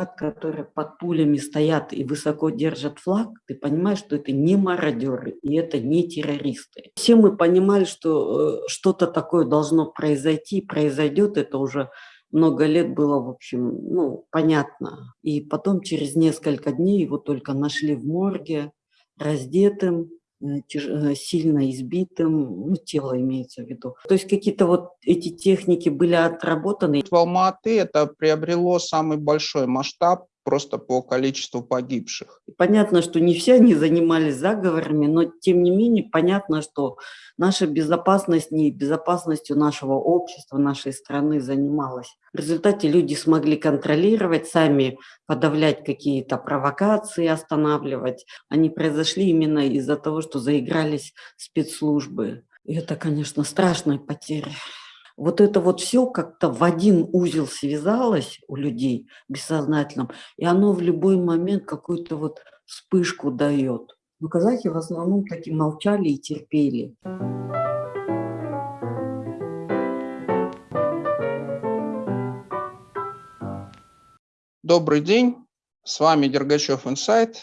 ребят, которые под пулями стоят и высоко держат флаг, ты понимаешь, что это не мародеры и это не террористы. Все мы понимали, что э, что-то такое должно произойти, произойдет, это уже много лет было, в общем, ну, понятно. И потом через несколько дней его только нашли в морге, раздетым, сильно избитым, ну, тело имеется в виду. То есть какие-то вот эти техники были отработаны. В Алматы это приобрело самый большой масштаб просто по количеству погибших. Понятно, что не все они занимались заговорами, но тем не менее понятно, что наша безопасность не безопасностью нашего общества, нашей страны занималась. В результате люди смогли контролировать, сами подавлять какие-то провокации, останавливать. Они произошли именно из-за того, что заигрались спецслужбы. И это, конечно, страшная потеря вот это вот все как-то в один узел связалось у людей бессознательном, и оно в любой момент какую-то вот вспышку дает. Но казахи в основном таки молчали и терпели. Добрый день, с вами Дергачев Инсайт.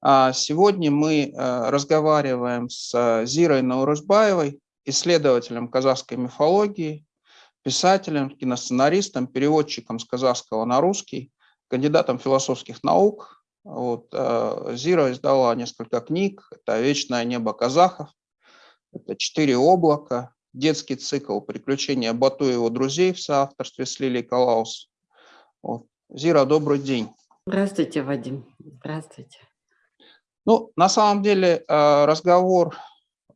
А, сегодня мы э, разговариваем с э, Зирой Наурызбаевой, исследователем казахской мифологии, писателем, киносценаристом, переводчиком с казахского на русский, кандидатом философских наук. Вот, э, Зира издала несколько книг. Это «Вечное небо казахов», это «Четыре облака», детский цикл «Приключения Бату и его друзей» в соавторстве с Лилией Калаус. Вот. Зира, добрый день. Здравствуйте, Вадим. Здравствуйте. Ну, на самом деле э, разговор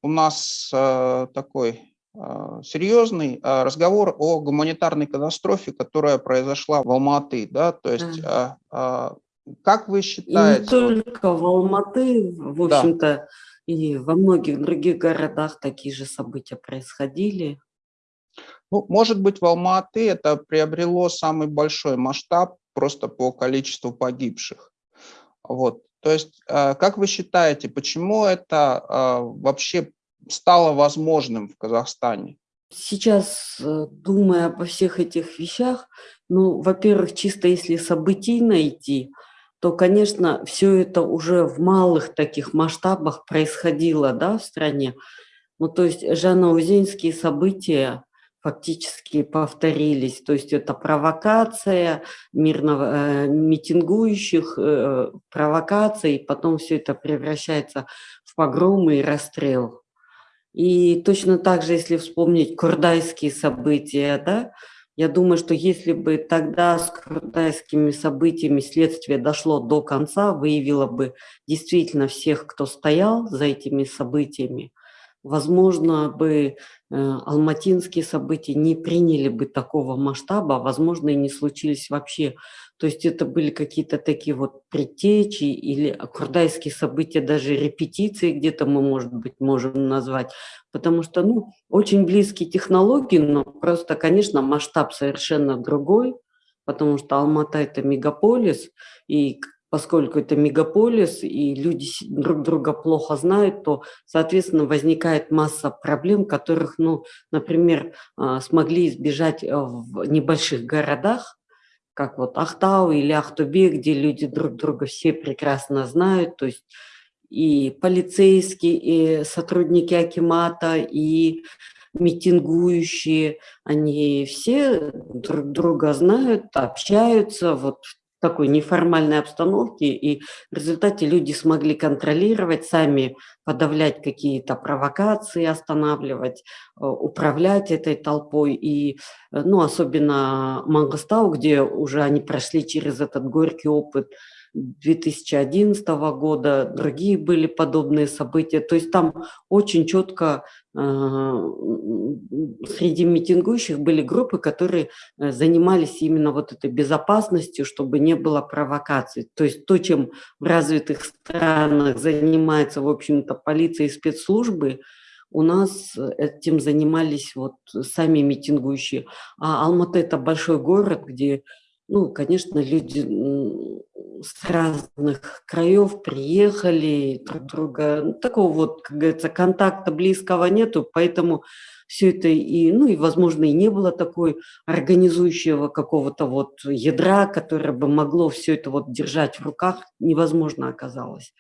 у нас э, такой э, серьезный э, разговор о гуманитарной катастрофе, которая произошла в Алматы. Да? То есть, да. как вы считаете? И не только в Алматы, в общем-то, да. и во многих других городах такие же события происходили. Ну, может быть, в Алматы это приобрело самый большой масштаб просто по количеству погибших. Вот. То есть, как вы считаете, почему это вообще стало возможным в Казахстане? Сейчас, э, думая обо всех этих вещах, ну, во-первых, чисто если событий найти, то, конечно, все это уже в малых таких масштабах происходило да, в стране. Ну, то есть жаноузенские события, фактически повторились. То есть это провокация мирного, э, митингующих, э, провокация, и потом все это превращается в погромы и расстрел. И точно так же, если вспомнить курдайские события, да, я думаю, что если бы тогда с курдайскими событиями следствие дошло до конца, выявило бы действительно всех, кто стоял за этими событиями, возможно бы Э, алматинские события не приняли бы такого масштаба, возможно, и не случились вообще. То есть это были какие-то такие вот предтечи или курдайские события, даже репетиции где-то мы, может быть, можем назвать. Потому что, ну, очень близкие технологии, но просто, конечно, масштаб совершенно другой, потому что Алмата – это мегаполис, и поскольку это мегаполис и люди друг друга плохо знают, то, соответственно, возникает масса проблем, которых, ну, например, а, смогли избежать э, в небольших городах, как вот Ахтау или Ахтубе, где люди друг друга все прекрасно знают, то есть и полицейские, и сотрудники Акимата, и митингующие, они все друг друга знают, общаются, вот такой неформальной обстановке, и в результате люди смогли контролировать, сами подавлять какие-то провокации, останавливать, э, управлять этой толпой. И, э, ну, особенно Мангостау, где уже они прошли через этот горький опыт 2011 года, другие были подобные события. То есть там очень четко э, среди митингующих были группы, которые э, занимались именно вот этой безопасностью, чтобы не было провокаций. То есть то, чем в развитых странах занимается, в общем-то, полиция и спецслужбы, у нас этим занимались вот сами митингующие. А Алматы – это большой город, где ну, конечно, люди с разных краев приехали, друг друга, ну, такого вот, как говорится, контакта близкого нету, поэтому все это и, ну и, возможно, и не было такой организующего какого-то вот ядра, которое бы могло все это вот держать в руках, невозможно оказалось.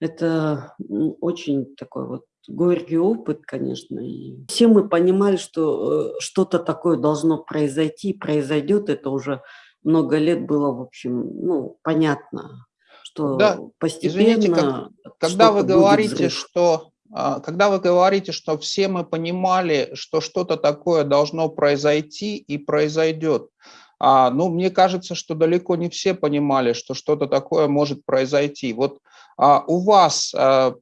Это очень такой вот горький опыт, конечно. И все мы понимали, что э, что-то такое должно произойти, произойдет. Это уже много лет было, в общем, ну, понятно, что да, постепенно... Извините, как, когда вы говорите, что а, когда вы говорите, что все мы понимали, что что-то такое должно произойти и произойдет, а, ну, мне кажется, что далеко не все понимали, что что-то такое может произойти. Вот а у вас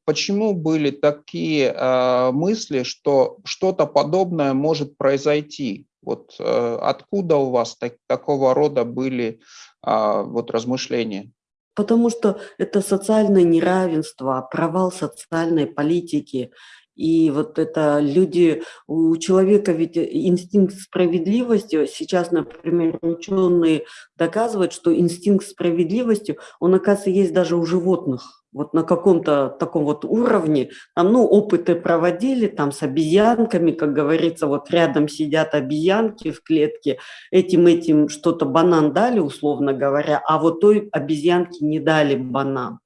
почему были такие мысли, что что-то подобное может произойти? Вот э, откуда у вас так, такого рода были вот размышления? Потому что это социальное неравенство, провал социальной политики. И вот это люди, у человека ведь инстинкт справедливости, сейчас, например, ученые доказывают, что инстинкт справедливости, он, оказывается, есть даже у животных вот на каком-то таком вот уровне, там, ну, опыты проводили там с обезьянками, как говорится, вот рядом сидят обезьянки в клетке, этим-этим что-то банан дали, условно говоря, а вот той обезьянке не дали банан.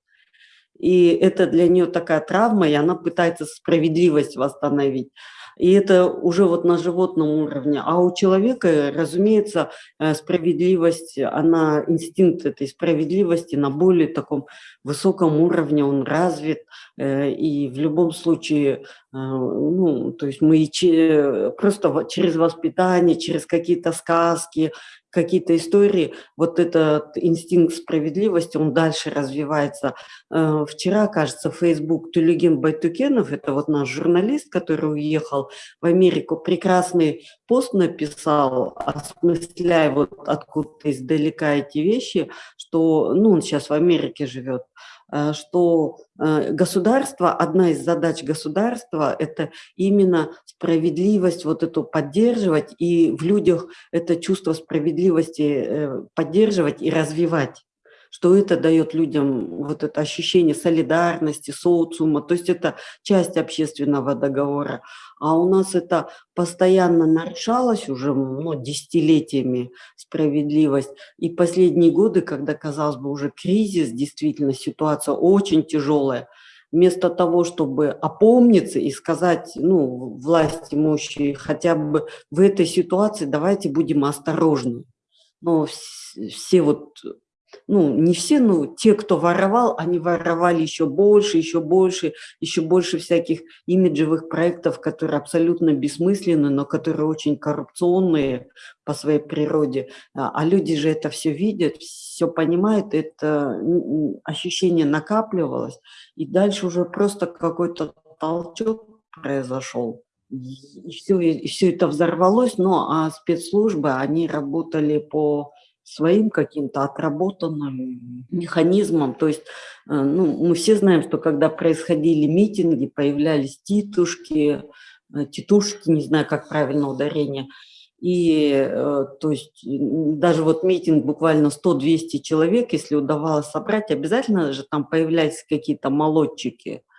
И это для нее такая травма, и она пытается справедливость восстановить. И это уже вот на животном уровне. А у человека, разумеется, э, справедливость, она, инстинкт этой справедливости на более таком высоком уровне, он развит. Э, и в любом случае, э, ну, то есть мы просто через воспитание, через какие-то сказки, какие-то истории, вот этот инстинкт справедливости, он дальше развивается. Э, вчера, кажется, Facebook Тулигин Байтукенов, это вот наш журналист, который уехал в Америку, прекрасный пост написал, осмысляя вот откуда-то издалека эти вещи, что, ну, он сейчас в Америке живет, что э, государство, одна из задач государства – это именно справедливость вот эту поддерживать и в людях это чувство справедливости э, поддерживать и развивать что это дает людям вот это ощущение солидарности, социума, то есть это часть общественного договора. А у нас это постоянно нарушалось уже ну, десятилетиями справедливость. И последние годы, когда, казалось бы, уже кризис, действительно ситуация очень тяжелая, вместо того, чтобы опомниться и сказать, ну, власть имущие, хотя бы в этой ситуации давайте будем осторожны. Но все вот ну, не все, но те, кто воровал, они воровали еще больше, еще больше, еще больше всяких имиджевых проектов, которые абсолютно бессмысленны, но которые очень коррупционные по своей природе. А, а люди же это все видят, все понимают, это ощущение накапливалось, и дальше уже просто какой-то толчок произошел. И все, и все это взорвалось, но а спецслужбы, они работали по своим каким-то отработанным механизмом. То есть э, ну, мы все знаем, что когда происходили митинги, появлялись титушки, э, титушки, не знаю, как правильно ударение, и э, то есть даже вот митинг буквально 100-200 человек, если удавалось собрать, обязательно же там появлялись какие-то молодчики –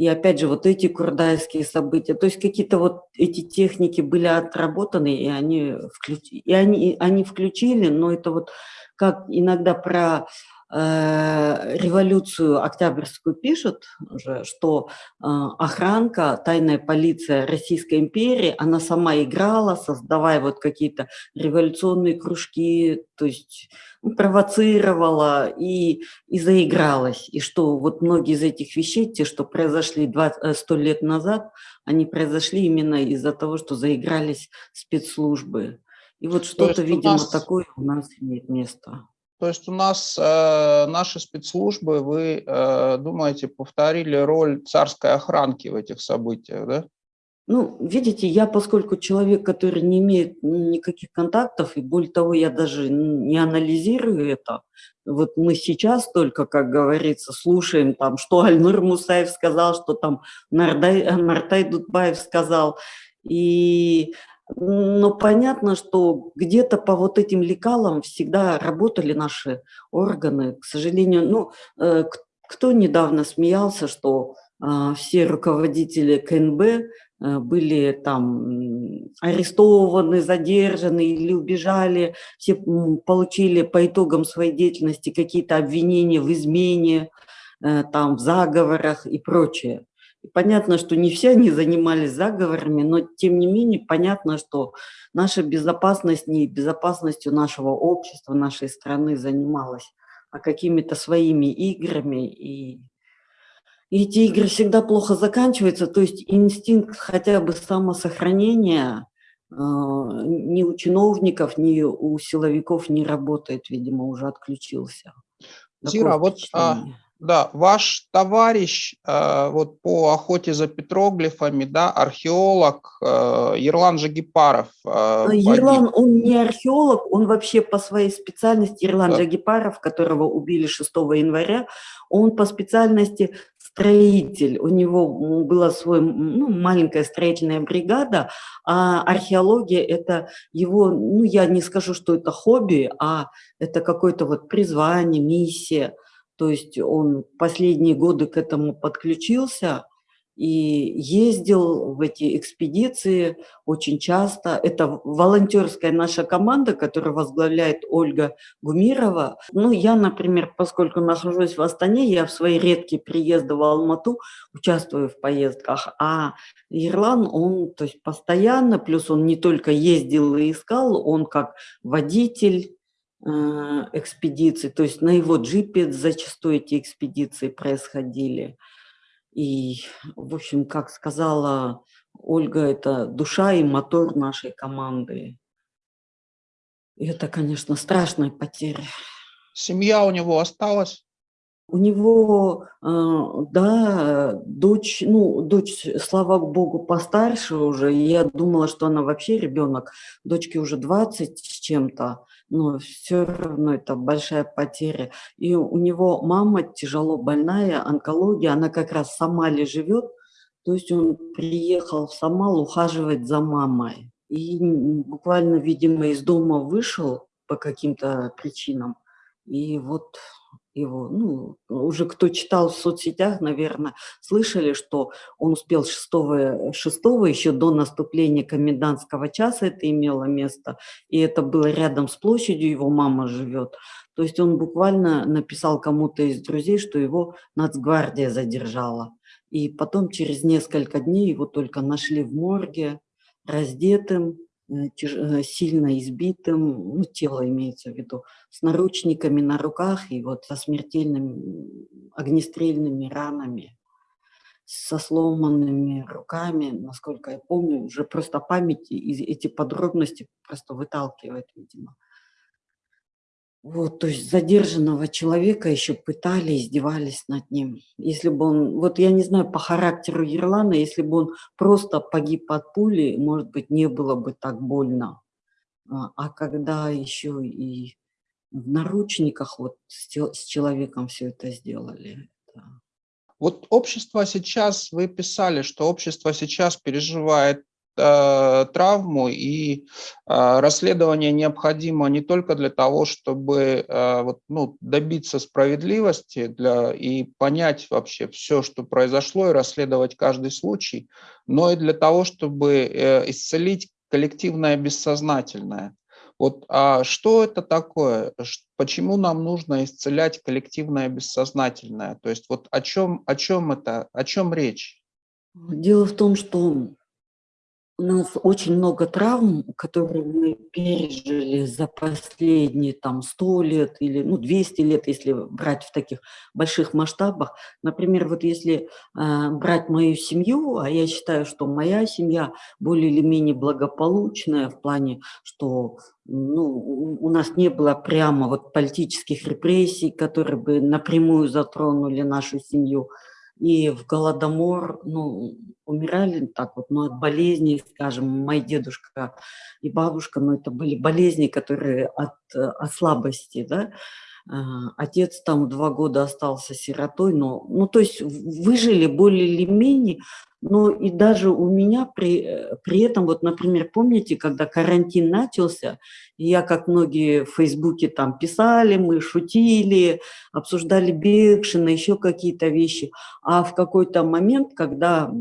и опять же, вот эти курдайские события, то есть какие-то вот эти техники были отработаны, и они, включ... и они, они включили, но это вот как иногда про революцию Октябрьскую пишут уже, что э, охранка, тайная полиция Российской империи, она сама играла, создавая вот какие-то революционные кружки, то есть ну, провоцировала и, и заигралась. И что вот многие из этих вещей, те, что произошли 20, 100 э, лет назад, они произошли именно из-за того, что заигрались спецслужбы. И вот что-то, видимо, нас... такое у нас имеет место. То есть у нас э, наши спецслужбы, вы э, думаете, повторили роль царской охранки в этих событиях, да? Ну, видите, я, поскольку человек, который не имеет никаких контактов, и более того, я даже не анализирую это, вот мы сейчас только, как говорится, слушаем там, что Альнур Мусаев сказал, что там Нартай, Нартай Дудбаев сказал, и Но понятно, что где-то по вот этим лекалам всегда работали наши органы. К сожалению, ну, э, кто недавно смеялся, что а, все руководители КНБ э, были там арестованы, задержаны или убежали, все получили по итогам своей деятельности какие-то обвинения в измене, э, там, в заговорах и прочее. И понятно, что не все они занимались заговорами, но тем не менее понятно, что наша безопасность не безопасностью нашего общества, нашей страны занималась, а какими-то своими играми. И, и эти игры всегда плохо заканчиваются, то есть инстинкт хотя бы самосохранения э, ни у чиновников, ни у силовиков не работает, видимо, уже отключился. Зира, вот а, да, ваш товарищ э, вот по охоте за петроглифами, да, археолог э, Ерлан Жагипаров. Э, Ерлан, он не археолог, он вообще по своей специальности, Ерлан да. Жагипаров, которого убили 6 января, он по специальности строитель, у него была свой, ну, маленькая строительная бригада, а археология – это его, ну, я не скажу, что это хобби, а это какое-то вот призвание, миссия – то есть он последние годы к этому подключился и ездил в эти экспедиции очень часто. Это волонтерская наша команда, которую возглавляет Ольга Гумирова. Ну, я, например, поскольку нахожусь в Астане, я в свои редкие приезды в Алмату участвую в поездках, а Ирлан, он то есть постоянно, плюс он не только ездил и искал, он как водитель, экспедиций, то есть на его джипе зачастую эти экспедиции происходили. И, в общем, как сказала Ольга, это душа и мотор нашей команды. И это, конечно, страшная потеря. Семья у него осталась? У него, э, да, дочь, ну, дочь, слава богу, постарше уже. Я думала, что она вообще ребенок. Дочке уже 20 с чем-то но все равно это большая потеря. И у него мама тяжело больная, онкология, она как раз в Самале живет, то есть он приехал в Самал ухаживать за мамой. И буквально, видимо, из дома вышел по каким-то причинам. И вот его, ну, уже кто читал в соцсетях, наверное, слышали, что он успел 6, 6 еще до наступления комендантского часа это имело место, и это было рядом с площадью, его мама живет. То есть он буквально написал кому-то из друзей, что его нацгвардия задержала. И потом через несколько дней его только нашли в морге, раздетым, сильно избитым, ну, тело имеется в виду, с наручниками на руках и вот со смертельными огнестрельными ранами, со сломанными руками, насколько я помню, уже просто память и эти подробности просто выталкивает, видимо. Вот, то есть задержанного человека еще пытали, издевались над ним. Если бы он, вот я не знаю по характеру Ерлана, если бы он просто погиб от пули, может быть, не было бы так больно. А, а когда еще и в наручниках вот с, человеком все это сделали. Это... Вот общество сейчас, вы писали, что общество сейчас переживает травму, и э, расследование необходимо не только для того, чтобы э, ну, добиться справедливости для, и понять вообще все, что произошло, и расследовать каждый случай, но и для того, чтобы исцелить коллективное бессознательное. Вот а что это такое? Почему нам нужно исцелять коллективное бессознательное? То есть вот о чем, о чем это, о чем речь? Дело в том, что у нас очень много травм, которые мы пережили за последние там 100 лет или ну, 200 лет, если брать в таких больших масштабах. Например, вот если э, брать мою семью, а я считаю, что моя семья более или менее благополучная в плане, что ну, у нас не было прямо вот политических репрессий, которые бы напрямую затронули нашу семью и в Голодомор, ну, умирали так вот, ну, от болезней, скажем, мой дедушка и бабушка, ну, это были болезни, которые от, от слабости, да, Отец там два года остался сиротой, но, ну, то есть выжили более или менее, но и даже у меня при, э, при этом, вот, например, помните, когда карантин начался, я, как многие в Фейсбуке там писали, мы шутили, обсуждали Бекшина, еще какие-то вещи, а в какой-то момент, когда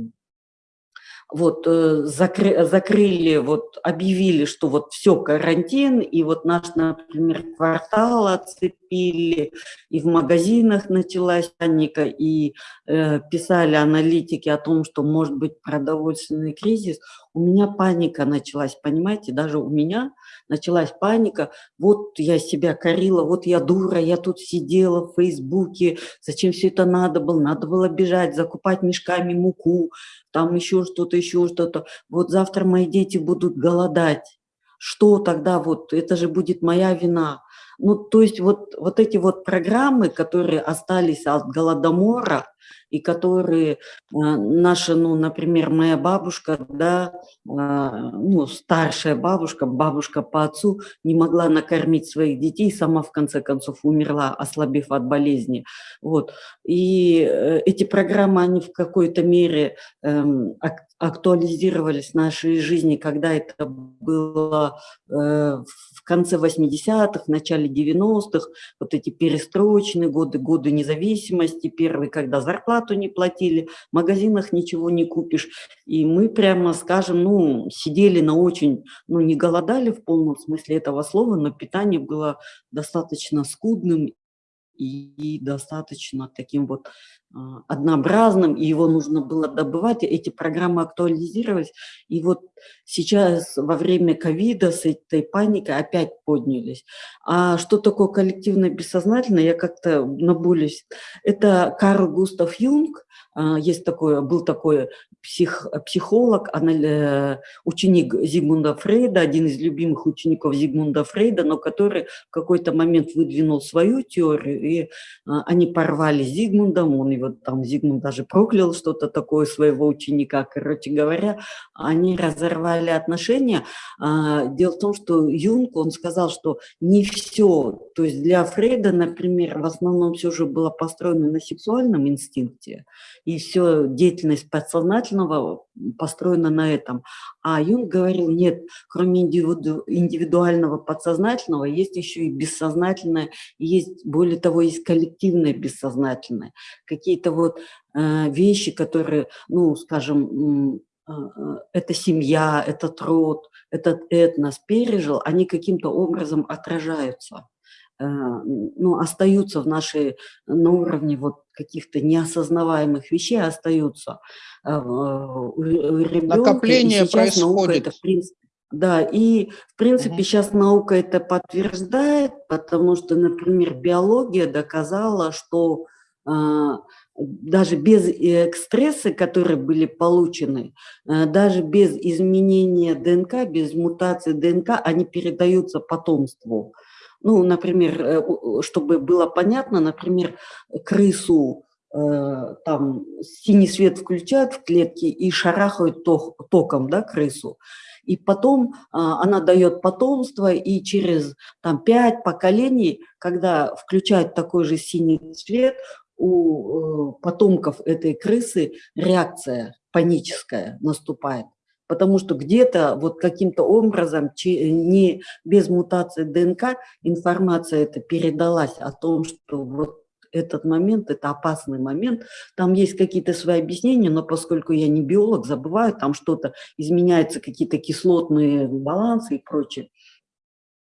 вот э, закры, закрыли, вот объявили, что вот все, карантин, и вот наш, например, квартал отцепили, и в магазинах началась паника, и э, писали аналитики о том, что может быть продовольственный кризис, у меня паника началась, понимаете, даже у меня началась паника, вот я себя корила, вот я дура, я тут сидела в Фейсбуке, зачем все это надо было, надо было бежать, закупать мешками муку, там еще что-то, еще что-то, вот завтра мои дети будут голодать, что тогда вот, это же будет моя вина. Ну, то есть вот, вот эти вот программы, которые остались от Голодомора, и которые а, наша, ну, например, моя бабушка, да, а, ну, старшая бабушка, бабушка по отцу не могла накормить своих детей, сама в конце концов умерла, ослабев от болезни. Вот. И э, эти программы, они в какой-то мере эм, актуализировались в нашей жизни, когда это было э, в конце 80-х, в начале 90-х, вот эти перестроечные годы, годы независимости, первые, когда зарплату не платили, в магазинах ничего не купишь. И мы прямо, скажем, ну, сидели на очень, ну, не голодали в полном смысле этого слова, но питание было достаточно скудным и достаточно таким вот однообразным, и его нужно было добывать, эти программы актуализировались. И вот сейчас во время ковида с этой паникой опять поднялись. А что такое коллективное бессознательное, я как-то набулюсь. Это Карл Густав Юнг, а, есть такой, был такой псих, психолог, э, ученик Зигмунда Фрейда, один из любимых учеников Зигмунда Фрейда, но который в какой-то момент выдвинул свою теорию, и а, они порвали с Зигмундом, он его там, Зигмунд даже проклял что-то такое своего ученика, короче говоря, они разорвали отношения. А, дело в том, что Юнг, он сказал, что не все, то есть для Фрейда, например, в основном все же было построено на сексуальном инстинкте, и все деятельность подсознательного построена на этом. А Юнг говорил, нет, кроме индивиду, индивидуального подсознательного, есть еще и бессознательное, есть, более того, есть коллективное бессознательное. Какие-то вот э, вещи, которые, ну, скажем, э, э, эта семья, этот род, этот этнос пережил, они каким-то образом отражаются. Э, ну, остаются в нашей, на уровне вот каких-то неосознаваемых вещей, остаются. Э, у ребенка, Накопление происходит. Это, в принципе, да, и в принципе угу. сейчас наука это подтверждает, потому что, например, биология доказала, что даже без экстрессы, которые были получены, даже без изменения ДНК, без мутации ДНК, они передаются потомству. Ну, например, э, чтобы было понятно, например, крысу э, там синий свет включают в клетке и шарахают током, да, крысу. И потом а, она дает потомство, и через там, пять поколений, когда включают такой же синий цвет, у э, потомков этой крысы реакция паническая наступает потому что где-то вот каким-то образом, не без мутации ДНК, информация это передалась о том, что вот этот момент, это опасный момент. Там есть какие-то свои объяснения, но поскольку я не биолог, забываю, там что-то изменяются, какие-то кислотные балансы и прочее.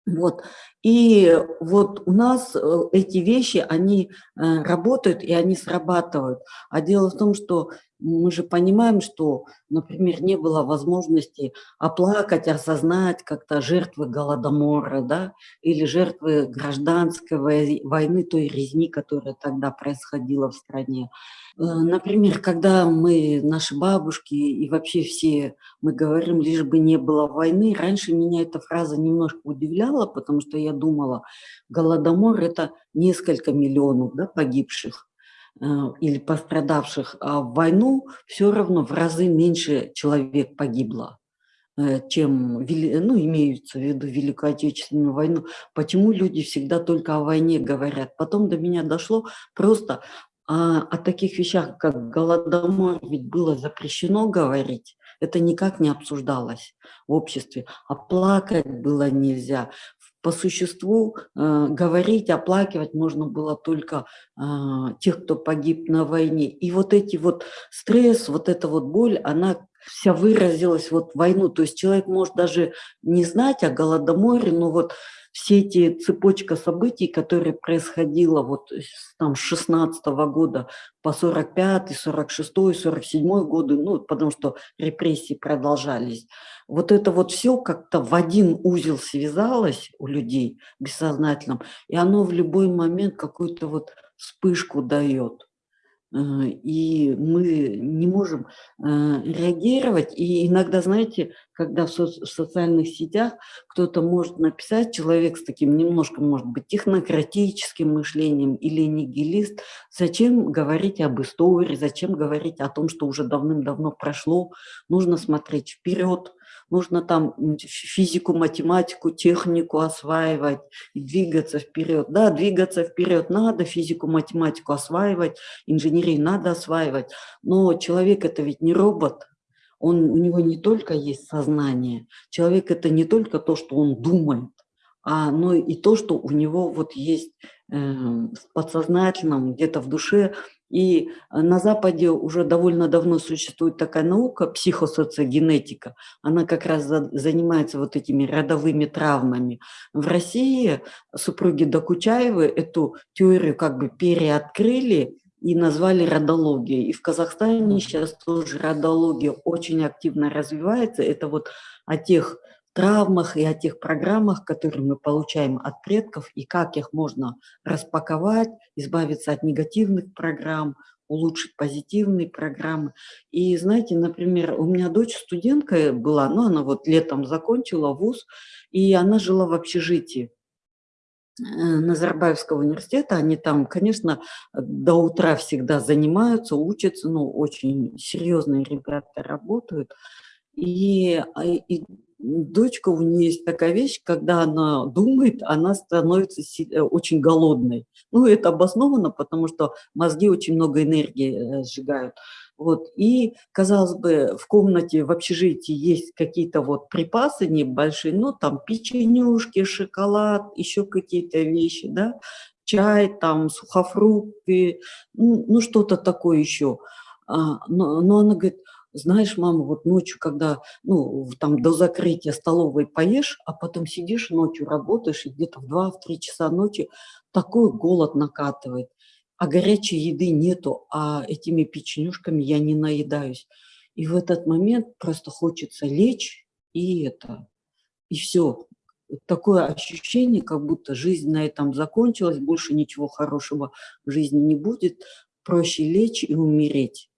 Вот. И вот у нас э, эти вещи, они э, работают и они срабатывают. А дело в том, что мы же понимаем, что, например, не было возможности оплакать, осознать как-то жертвы Голодомора, да, или жертвы гражданской войны, той резни, которая тогда происходила в стране. Э, например, когда мы, наши бабушки и вообще все, мы говорим, лишь бы не было войны, раньше меня эта фраза немножко удивляла, потому что я думала, Голодомор – это несколько миллионов да, погибших. Э, или пострадавших, а в войну все равно в разы меньше человек погибло. э, чем, ну, имеются в виду Великую Отечественную войну, почему люди всегда только о войне говорят. Потом до меня дошло просто а, о таких вещах, как Голодомор, ведь было запрещено говорить, это никак не обсуждалось в обществе, а плакать было нельзя. По существу э, говорить, оплакивать можно было только э, тех, кто погиб на войне. И вот эти вот стресс, вот эта вот боль, она вся выразилась вот в войну. То есть человек может даже не знать о Голодоморе, но вот все эти цепочка событий, которые происходила вот там с 16 -го года по 45, 46, 47 годы, ну, потому что репрессии продолжались. Вот это вот все как-то в один узел связалось у людей бессознательном, и оно в любой момент какую-то вот вспышку дает. Э, и мы не можем э, реагировать. И иногда, знаете, когда в, со в социальных сетях кто-то может написать, человек с таким немножко, может быть, технократическим мышлением или нигилист, зачем говорить об истории, зачем говорить о том, что уже давным-давно прошло, нужно смотреть вперед, нужно там физику, математику, технику осваивать и двигаться вперед. Да, двигаться вперед надо, физику, математику осваивать, инженерию надо осваивать, но человек это ведь не робот, он, у него не только есть сознание, человек это не только то, что он думает, а, но и то, что у него вот есть э, в подсознательном, где-то в душе и э, на Западе уже довольно давно существует такая наука, психосоциогенетика. Она как раз занимается вот этими родовыми травмами. В России супруги Докучаевы эту теорию как бы переоткрыли и назвали родологией. И в Казахстане сейчас тоже родология очень активно развивается. Это вот о тех травмах и о тех программах, которые мы получаем от предков, и как их можно распаковать, избавиться от негативных программ, улучшить позитивные программы. И знаете, например, у меня дочь студентка была, ну она вот летом закончила вуз, и она жила в общежитии. Э, Назарбаевского университета, они там, конечно, до утра всегда занимаются, учатся, ну, очень серьезные ребята работают. И, а, и дочка, у нее есть такая вещь, когда она думает, она становится э, очень голодной. Ну, это обосновано, потому что мозги очень много энергии э, сжигают. Вот. И, казалось бы, в комнате, в общежитии есть какие-то вот припасы небольшие, ну, там печенюшки, шоколад, еще какие-то вещи, да, чай, там, сухофрукты, ну, ну что-то такое еще. А, но, но она говорит, знаешь, мама, вот ночью, когда, ну, там до закрытия столовой поешь, а потом сидишь ночью, работаешь, и где-то в 2-3 часа ночи такой голод накатывает, а горячей еды нету, а этими печенюшками я не наедаюсь. И в этот момент просто хочется лечь, и это, и все. Такое ощущение, как будто жизнь на этом закончилась, больше ничего хорошего в жизни не будет, проще лечь и умереть.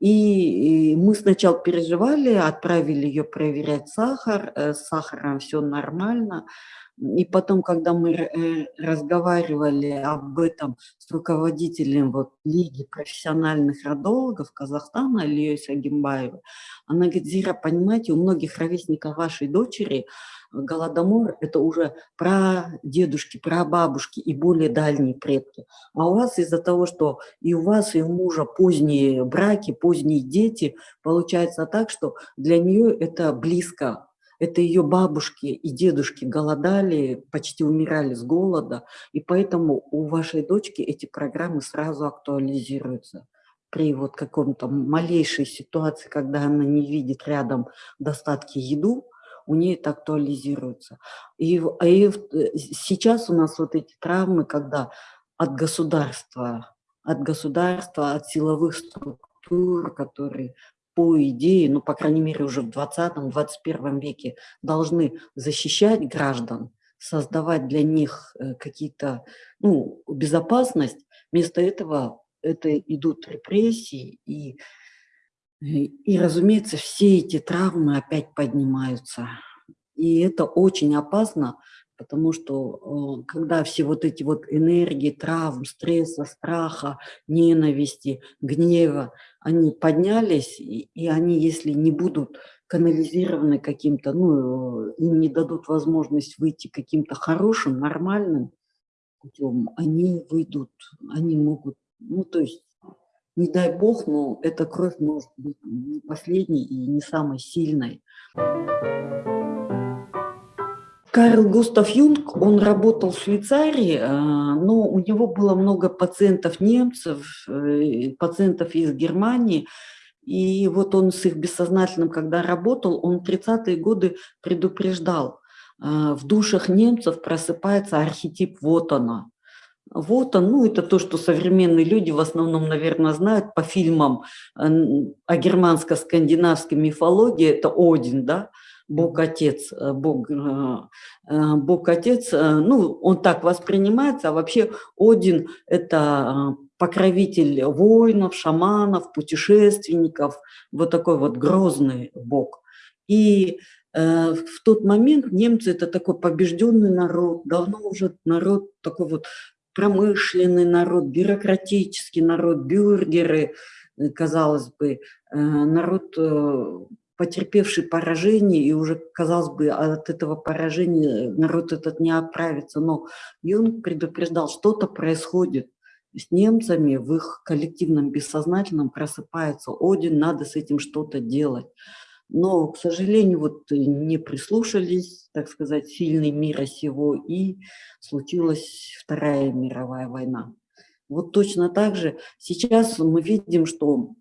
И мы сначала переживали, отправили ее проверять сахар, э, с сахаром все нормально. И потом, когда мы э, разговаривали об этом с руководителем вот, Лиги профессиональных родологов Казахстана, Ильей Сагимбаевой, она говорит, Зира, понимаете, у многих ровесников вашей дочери Голодомор – это уже про дедушки, про бабушки и более дальние предки. А у вас из-за того, что и у вас, и у мужа поздние браки, поздние дети, получается так, что для нее это близко. Это ее бабушки и дедушки голодали, почти умирали с голода, и поэтому у вашей дочки эти программы сразу актуализируются при вот каком-то малейшей ситуации, когда она не видит рядом достатки еду, у нее это актуализируется. И, и э, сейчас у нас вот эти травмы, когда от государства, от государства, от силовых структур, которые по идее, ну, по крайней мере, уже в 20-21 веке должны защищать граждан, создавать для них э, какие-то, ну, безопасность. Вместо этого это идут репрессии и и, разумеется, все эти травмы опять поднимаются. И это очень опасно, потому что когда все вот эти вот энергии, травм, стресса, страха, ненависти, гнева, они поднялись, и, и они, если не будут канализированы каким-то, ну, им не дадут возможность выйти каким-то хорошим, нормальным путем, они выйдут, они могут, ну, то есть, не дай бог, но эта кровь может быть не последней и не самой сильной. Карл Густав Юнг, он работал в Швейцарии, э, но у него было много пациентов немцев, э, пациентов из Германии, и вот он с их бессознательным, когда работал, он в 30-е годы предупреждал, э, в душах немцев просыпается архетип «вот она». Вот он, ну это то, что современные люди в основном, наверное, знают по фильмам о германско-скандинавской мифологии, это Один, да, Бог-Отец, э, Бог, э, э, Бог-Отец, ну, он так воспринимается, а вообще Один – это покровитель воинов, шаманов, путешественников, вот такой вот грозный Бог. И в тот момент немцы – это такой побежденный народ, давно уже народ такой вот промышленный народ, бюрократический народ, бюргеры, казалось бы, народ потерпевший поражение, и уже, казалось бы, от этого поражения народ этот не отправится. Но Юнг предупреждал, что-то происходит с немцами, в их коллективном бессознательном просыпается Один, надо с этим что-то делать. Но, к сожалению, вот не прислушались, так сказать, сильный мира сего, и случилась Вторая мировая война. Вот точно так же сейчас мы видим, что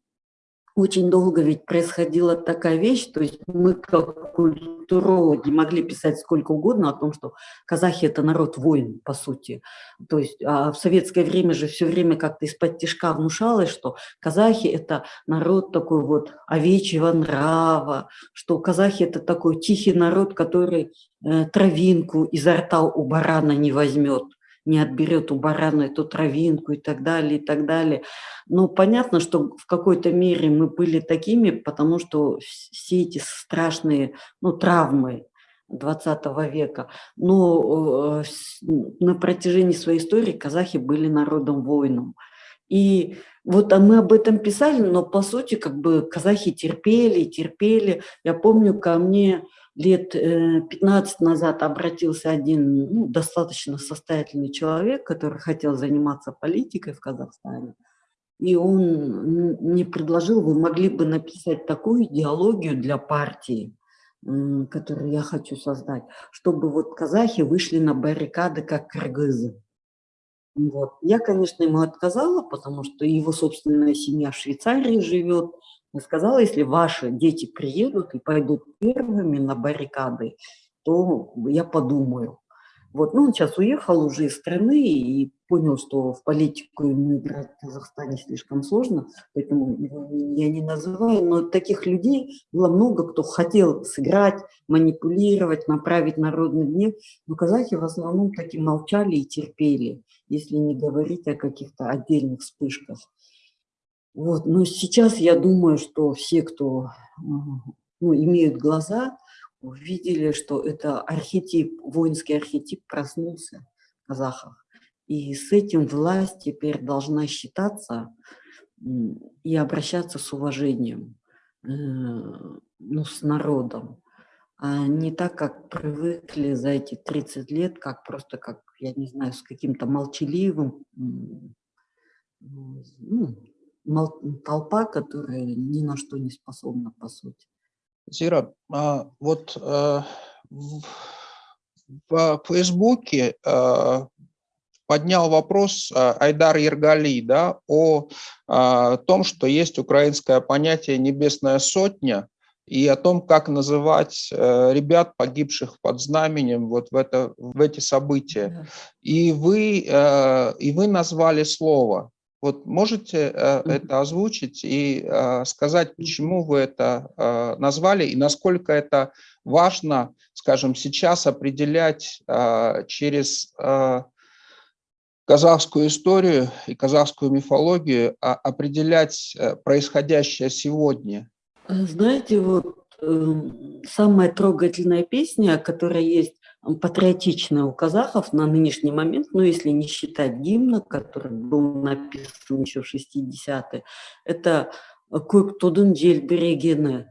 очень долго ведь происходила такая вещь, то есть мы как культурологи могли писать сколько угодно о том, что казахи – это народ воин, по сути. То есть а в советское время же все время как-то из-под тяжка внушалось, что казахи – это народ такой вот овечьего нрава, что казахи – это такой тихий народ, который э, травинку изо рта у барана не возьмет не отберет у барана эту травинку и так далее, и так далее. Но понятно, что в какой-то мере мы были такими, потому что все эти страшные ну, травмы 20 века, но э, на протяжении своей истории казахи были народом воином. И вот а мы об этом писали, но по сути как бы казахи терпели, терпели. Я помню, ко мне лет 15 э, назад обратился один ну, достаточно состоятельный человек, который хотел заниматься политикой в Казахстане. И он мне предложил, вы могли бы написать такую идеологию для партии, которую я хочу создать, чтобы вот казахи вышли на баррикады, как кыргызы. Вот. Я, конечно, ему отказала, потому что его собственная семья в Швейцарии живет, я сказала, если ваши дети приедут и пойдут первыми на баррикады, то я подумаю. Вот, ну, он сейчас уехал уже из страны и понял, что в политику ему играть в Казахстане слишком сложно, поэтому я не называю, но таких людей было много, кто хотел сыграть, манипулировать, направить народный гнев, но казахи в основном таки молчали и терпели, если не говорить о каких-то отдельных вспышках. Вот, но сейчас я думаю, что все, кто ну, имеют глаза, увидели, что это архетип, воинский архетип проснулся в казахах. И с этим власть теперь должна считаться и обращаться с уважением, э, ну, с народом. А не так, как привыкли за эти 30 лет, как просто, как, я не знаю, с каким-то молчаливым, ну, толпа, которая ни на что не способна, по сути. Зира, а, вот а, в, в Фейсбуке а, поднял вопрос Айдар Ергали да, о, о том, что есть украинское понятие «небесная сотня», и о том, как называть э, ребят, погибших под знаменем вот в, это, в эти события. Да. И, вы, э, и вы назвали слово. Вот можете э, это озвучить и э, сказать, почему вы это э, назвали и насколько это важно, скажем, сейчас определять э, через э, казахскую историю и казахскую мифологию, а определять э, происходящее сегодня? Знаете, вот э, самая трогательная песня, которая есть патриотичное у казахов на нынешний момент, ну, если не считать гимна, который был написан еще в 60-е, это «Көк джельберегены»,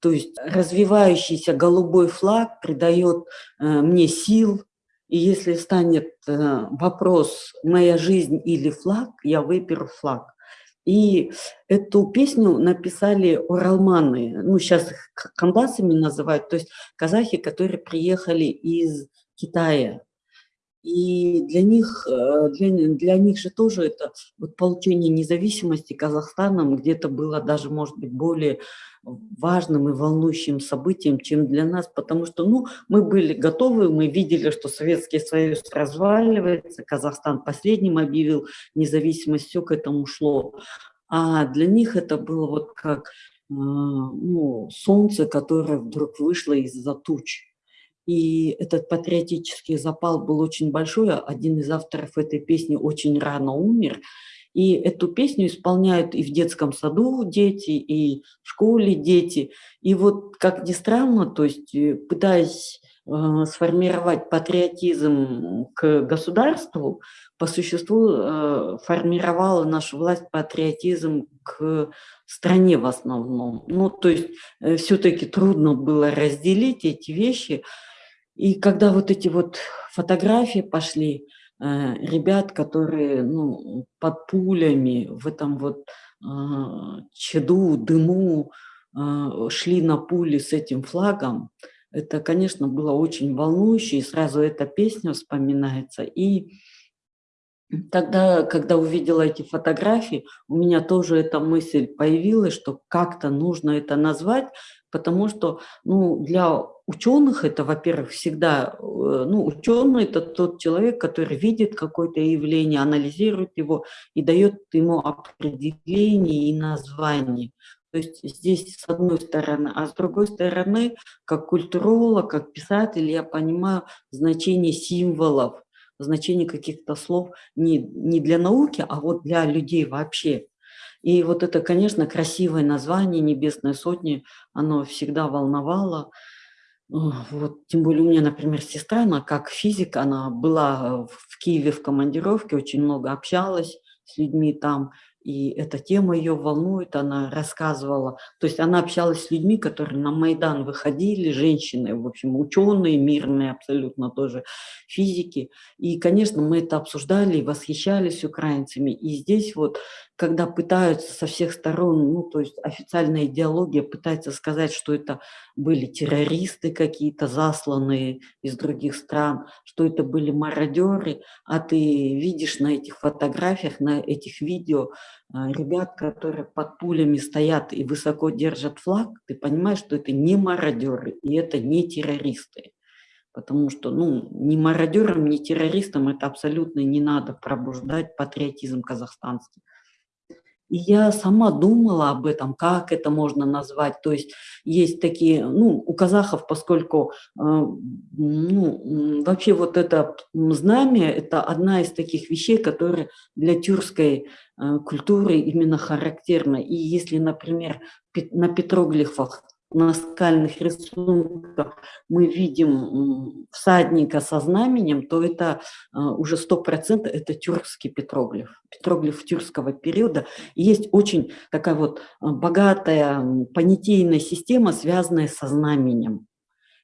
то есть развивающийся голубой флаг придает э, мне сил, и если станет э, вопрос «моя жизнь или флаг», я выберу флаг. И эту песню написали уралманы, ну сейчас их кандасами называют, то есть казахи, которые приехали из Китая. И для них, э, для, для них же тоже это вот получение независимости Казахстаном где-то было даже, может быть, более важным и волнующим событием, чем для нас, потому что ну, мы были готовы, мы видели, что Советский Союз разваливается, Казахстан последним объявил независимость, все к этому шло. А для них это было вот как э, ну, солнце, которое вдруг вышло из-за туч. И этот патриотический запал был очень большой. Один из авторов этой песни очень рано умер. И эту песню исполняют и в детском саду дети, и в школе дети. И вот, как ни странно, то есть э, пытаясь э, сформировать патриотизм к государству, по существу э, формировала наша власть патриотизм к стране в основном. Ну, то есть э, все-таки трудно было разделить эти вещи, и когда вот эти вот фотографии пошли, э, ребят, которые ну, под пулями в этом вот э, чаду, дыму э, шли на пули с этим флагом, это, конечно, было очень волнующе, и сразу эта песня вспоминается. И тогда, когда увидела эти фотографии, у меня тоже эта мысль появилась, что как-то нужно это назвать, потому что ну, для ученых это, во-первых, всегда, э, ну, ученый это тот человек, который видит какое-то явление, анализирует его и дает ему определение и название. То есть здесь с одной стороны, а с другой стороны, как культуролог, как писатель, я понимаю значение символов, значение каких-то слов не, не для науки, а вот для людей вообще. И вот это, конечно, красивое название «Небесной сотни», оно всегда волновало. Вот, тем более у меня, например, сестра, она как физик, она была в Киеве в командировке, очень много общалась с людьми там, и эта тема ее волнует, она рассказывала, то есть она общалась с людьми, которые на Майдан выходили, женщины, в общем, ученые, мирные абсолютно тоже, физики, и, конечно, мы это обсуждали и восхищались украинцами, и здесь вот когда пытаются со всех сторон, ну, то есть официальная идеология пытается сказать, что это были террористы какие-то, засланные из других стран, что это были мародеры, а ты видишь на этих фотографиях, на этих видео а, ребят, которые под пулями стоят и высоко держат флаг, ты понимаешь, что это не мародеры и это не террористы. Потому что ну, ни мародерам, ни террористам это абсолютно не надо пробуждать патриотизм казахстанский. И я сама думала об этом, как это можно назвать. То есть есть такие, ну, у казахов, поскольку, э, ну, вообще вот это знамя, это одна из таких вещей, которые для тюркской э, культуры именно характерна. И если, например, на петроглифах на скальных рисунках мы видим всадника со знаменем, то это а, уже сто процентов это тюркский петроглиф, петроглиф тюркского периода. И есть очень такая вот а, богатая понятийная система, связанная со знаменем.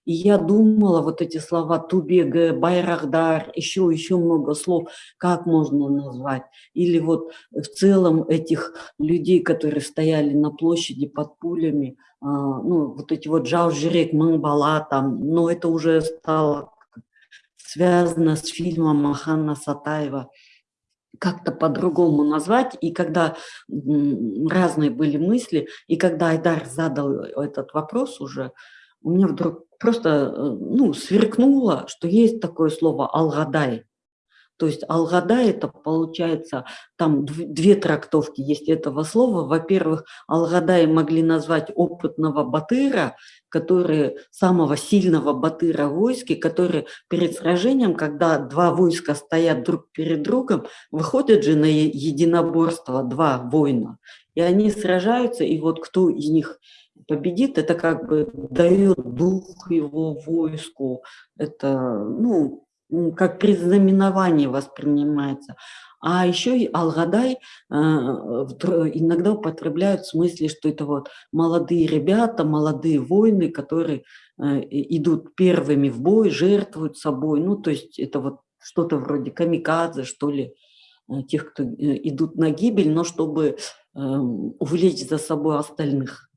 И я думала, вот эти слова Тубега, Байрахдар, еще, еще много слов, как можно назвать. Или вот в целом этих людей, которые стояли на площади под пулями, а, ну, вот эти вот Джаужирек, Мангбала там, но это уже стало связано с фильмом Махана Сатаева как-то по-другому назвать, и когда разные были мысли, и когда Айдар задал этот вопрос уже, у меня вдруг просто э, ну, сверкнуло, что есть такое слово «алгадай». То есть алгадай это получается, там две трактовки есть этого слова. Во-первых, алгадай могли назвать опытного батыра, который, самого сильного батыра в войске, который перед сражением, когда два войска стоят друг перед другом, выходят же на единоборство два воина, и они сражаются, и вот кто из них победит, это как бы дает дух его войску, это, ну, как предзнаменование воспринимается. А еще и Алгадай э, иногда употребляют в смысле, что это вот молодые ребята, молодые воины, которые э, идут первыми в бой, жертвуют собой. Ну, то есть это вот что-то вроде камикадзе, что ли, э, тех, кто идут на гибель, но чтобы эм, увлечь за собой остальных.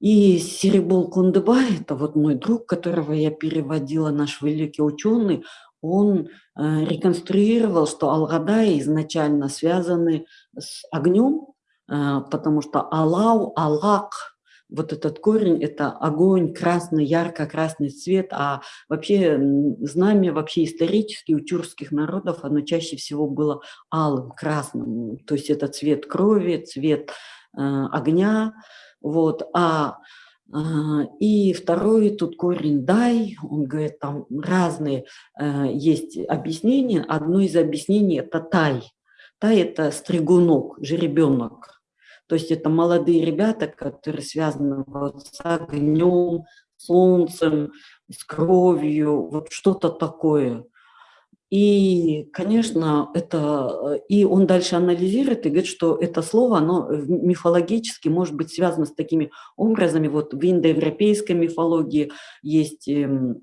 И Серебол Кундыбай, это вот мой друг, которого я переводила, наш великий ученый, он э, реконструировал, что Алгадай изначально связаны с огнем, э, потому что Аллау, Аллах, вот этот корень – это огонь, красный, ярко-красный цвет, а вообще знамя вообще исторически у тюркских народов, оно чаще всего было алым, красным, то есть это цвет крови, цвет э, огня, вот, а а, и второй тут корень «дай», он говорит, там разные э, есть объяснения. Одно из объяснений – это «тай». «Тай» – это стригунок, жеребенок. То есть это молодые ребята, которые связаны вот с огнем, солнцем, с кровью, вот что-то такое. И, конечно, это, и он дальше анализирует и говорит, что это слово, оно мифологически может быть связано с такими образами. Вот в индоевропейской мифологии есть эм,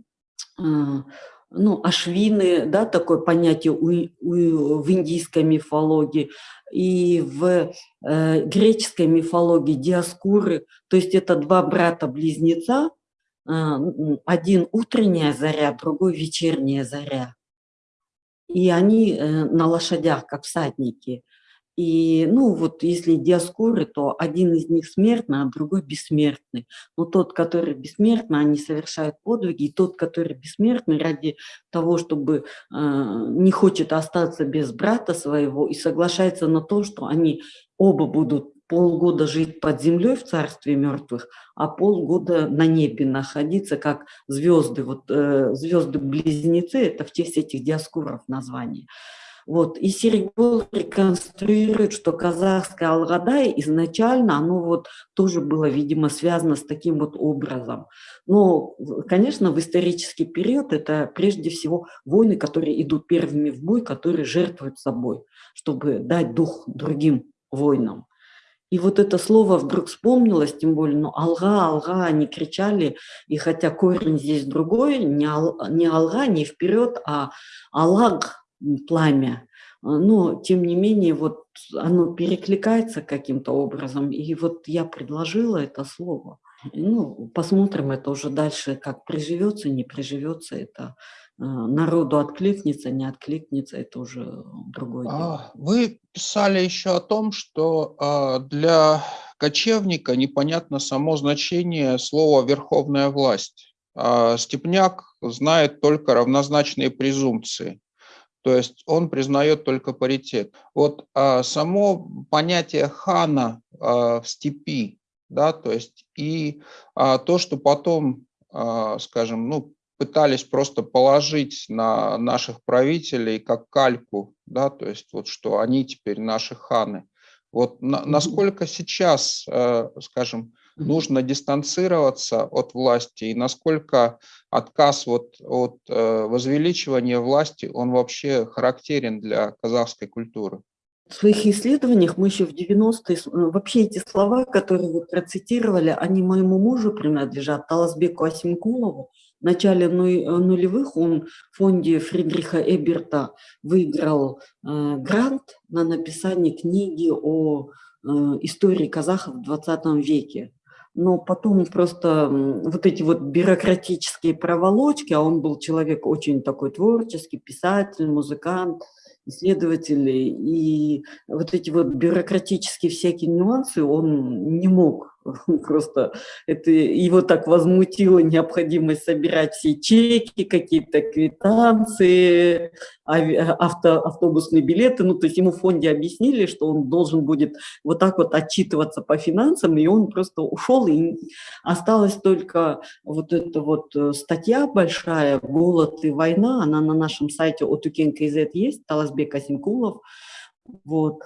а, ну, ашвины, да, такое понятие у, у, в индийской мифологии, и в э, греческой мифологии диаскуры, то есть это два брата-близнеца, э, один утренняя заря, другой вечерняя заря и они э, на лошадях, как всадники. И, ну, вот если диаскоры, то один из них смертный, а другой бессмертный. Но тот, который бессмертный, они совершают подвиги, и тот, который бессмертный, ради того, чтобы э, не хочет остаться без брата своего, и соглашается на то, что они оба будут полгода жить под землей в царстве мертвых, а полгода на небе находиться, как звезды. Вот э, звезды-близнецы – это в честь этих диаскуров название. Вот. И Серегол реконструирует, что казахское Алгадай изначально, оно вот тоже было, видимо, связано с таким вот образом. Но, конечно, в исторический период это прежде всего войны, которые идут первыми в бой, которые жертвуют собой, чтобы дать дух другим войнам. И вот это слово вдруг вспомнилось, тем более, ну, алга, алга, они кричали, и хотя корень здесь другой, не, ал, не алга, не вперед, а алаг, пламя, но, тем не менее, вот оно перекликается каким-то образом, и вот я предложила это слово. Ну, посмотрим это уже дальше, как приживется, не приживется это народу откликнется, не откликнется, это уже другое дело. А, вы писали еще о том, что а, для кочевника непонятно само значение слова «верховная власть». А Степняк знает только равнозначные презумпции, то есть он признает только паритет. Вот само понятие хана в степи, да, то есть и то, что потом, скажем, ну, пытались просто положить на наших правителей как кальку, да, то есть вот что они теперь наши ханы. Вот на, насколько сейчас, э, скажем, нужно дистанцироваться от власти и насколько отказ вот от э, возвеличивания власти, он вообще характерен для казахской культуры? В своих исследованиях мы еще в 90-е, э, вообще эти слова, которые вы процитировали, они моему мужу принадлежат, Таласбеку Асимкулову, в начале э, нулевых он в фонде Фридриха Эберта выиграл э, грант на написание книги о э, истории казахов в 20 веке. Но потом просто вот эти вот бюрократические проволочки, а он был человек очень такой творческий, писатель, музыкант, исследователь, и вот эти вот бюрократические всякие нюансы он не мог Просто это его так возмутила необходимость собирать все чеки, какие-то квитанции, авто, автобусные билеты. Ну, то есть ему в фонде объяснили, что он должен будет вот так вот отчитываться по финансам, и он просто ушел, и осталась только вот эта вот э, статья большая «Голод и война», она на нашем сайте Отукен.кз есть, Таласбек Асинкулов. Вот.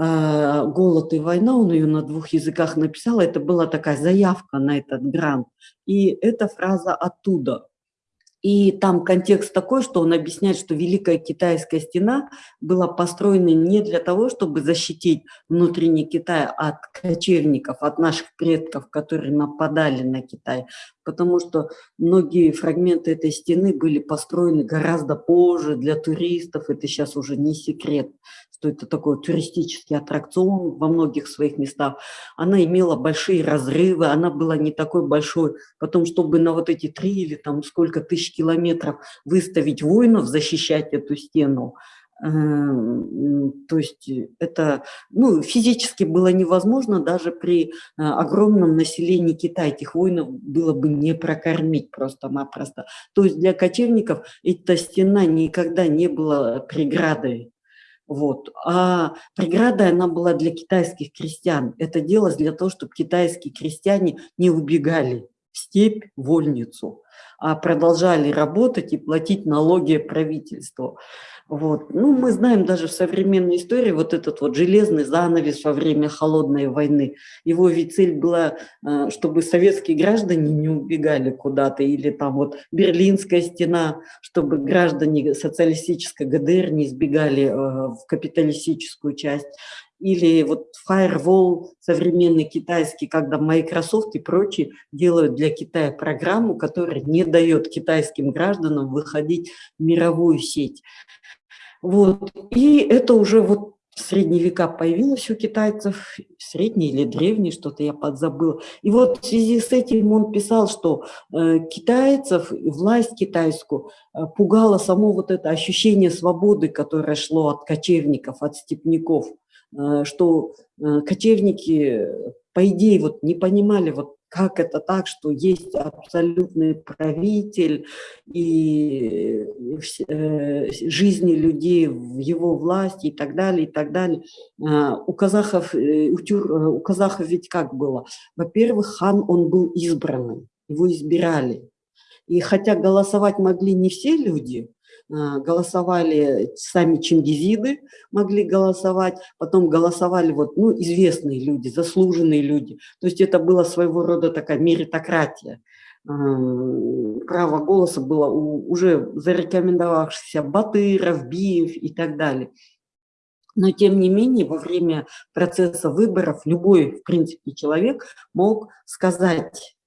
Э, «Голод и война», он ее на двух языках написал, это была такая заявка на этот грант. И эта фраза оттуда – и там контекст такой, что он объясняет, что Великая Китайская стена была построена не для того, чтобы защитить внутренний Китай от кочевников, от наших предков, которые нападали на Китай, потому что многие фрагменты этой стены были построены гораздо позже для туристов, это сейчас уже не секрет что это такой туристический аттракцион во многих своих местах. Она имела большие разрывы, она была не такой большой. Потом, чтобы на вот эти три или там сколько тысяч километров выставить воинов, защищать эту стену, эм, то есть это ну, физически было невозможно даже при э, огромном населении Китая. Этих воинов было бы не прокормить просто-напросто. То есть для кочевников эта стена никогда не была преградой. Вот. А преграда, она была для китайских крестьян. Это делалось для того, чтобы китайские крестьяне не убегали в степь, вольницу, а продолжали работать и платить налоги правительству. Вот. Ну, мы знаем даже в современной истории вот этот вот железный занавес во время холодной войны. Его ведь цель была, э, чтобы советские граждане не убегали куда-то, или там вот Берлинская стена, чтобы граждане социалистической ГДР не сбегали э, в капиталистическую часть или вот Firewall современный китайский, когда Microsoft и прочие делают для Китая программу, которая не дает китайским гражданам выходить в мировую сеть. Вот. И это уже вот в средние века появилось у китайцев, средние или древние, что-то я подзабыла. И вот в связи с этим он писал, что э, китайцев, власть китайскую э, пугало само вот это ощущение свободы, которое шло от кочевников, от степняков, э, что э, кочевники, по идее, вот не понимали вот как это так, что есть абсолютный правитель и э, жизни людей в его власти и так далее, и так далее. А, у казахов, э, у, тюр, э, у казахов ведь как было? Во-первых, хан, он был избранным, его избирали. И хотя голосовать могли не все люди, голосовали сами чингизиды, могли голосовать, потом голосовали вот, ну, известные люди, заслуженные люди. То есть это было своего рода такая меритократия. А, право голоса было у уже зарекомендовавшихся Батыров, Биев и так далее. Но тем не менее, во время процесса выборов любой, в принципе, человек мог сказать а,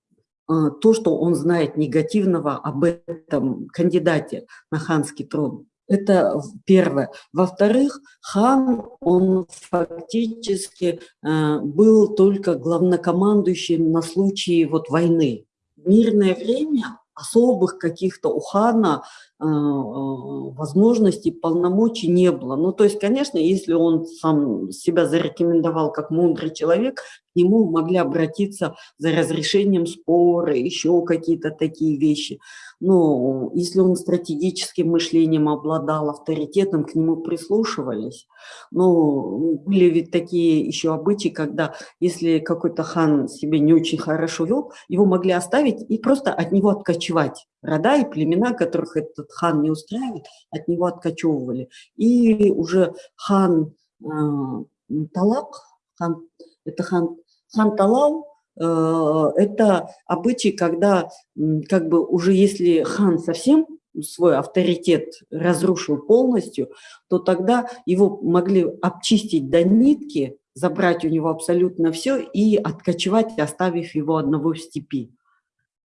то, что он знает негативного об этом кандидате на ханский трон. Это первое. Во-вторых, хан, он фактически э, был только главнокомандующим на случай вот войны. В мирное время особых каких-то у хана э, э, возможностей, полномочий не было. Ну, то есть, конечно, если он сам себя зарекомендовал как мудрый человек, к нему могли обратиться за разрешением спора, еще какие-то такие вещи. Но если он стратегическим мышлением обладал, авторитетом, к нему прислушивались. Но были ведь такие еще обычаи, когда если какой-то хан себя не очень хорошо вел, его могли оставить и просто от него откачивать. Рода и племена, которых этот хан не устраивает, от него откачевывали. И уже хан э, Талак, хан, это хан, хан Талал, это обычай, когда как бы уже если хан совсем свой авторитет разрушил полностью, то тогда его могли обчистить до нитки, забрать у него абсолютно все и откочевать, оставив его одного в степи.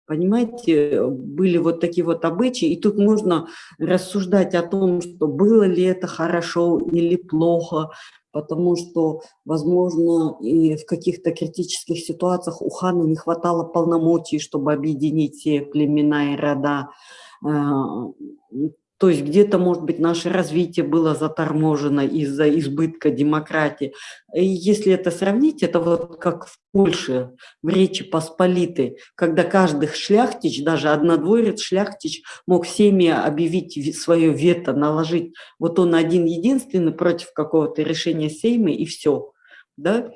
Понимаете, были вот такие вот обычаи, и тут нужно рассуждать о том, что было ли это хорошо или плохо, потому что, возможно, и в каких-то критических ситуациях у хана не хватало полномочий, чтобы объединить все племена и рода. То есть где-то, может быть, наше развитие было заторможено из-за избытка демократии. И если это сравнить, это вот как в Польше, в Речи Посполитой, когда каждый шляхтич, даже однодворец шляхтич мог всеми объявить свое вето, наложить. Вот он один единственный против какого-то решения Сейма и все. Да?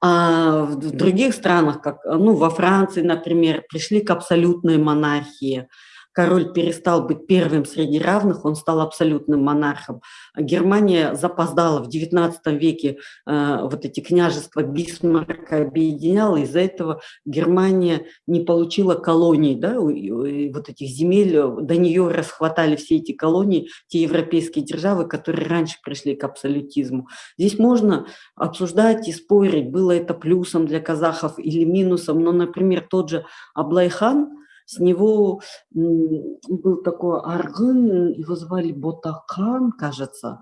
А в других странах, как ну, во Франции, например, пришли к абсолютной монархии – король перестал быть первым среди равных, он стал абсолютным монархом. Германия запоздала в XIX веке э, вот эти княжества Бисмарка объединяла, из-за этого Германия не получила колоний, да, вот этих земель, до нее расхватали все эти колонии, те европейские державы, которые раньше пришли к абсолютизму. Здесь можно обсуждать и спорить, было это плюсом для казахов или минусом, но, например, тот же Аблайхан, с него был такой аргын, его звали Ботакан, кажется,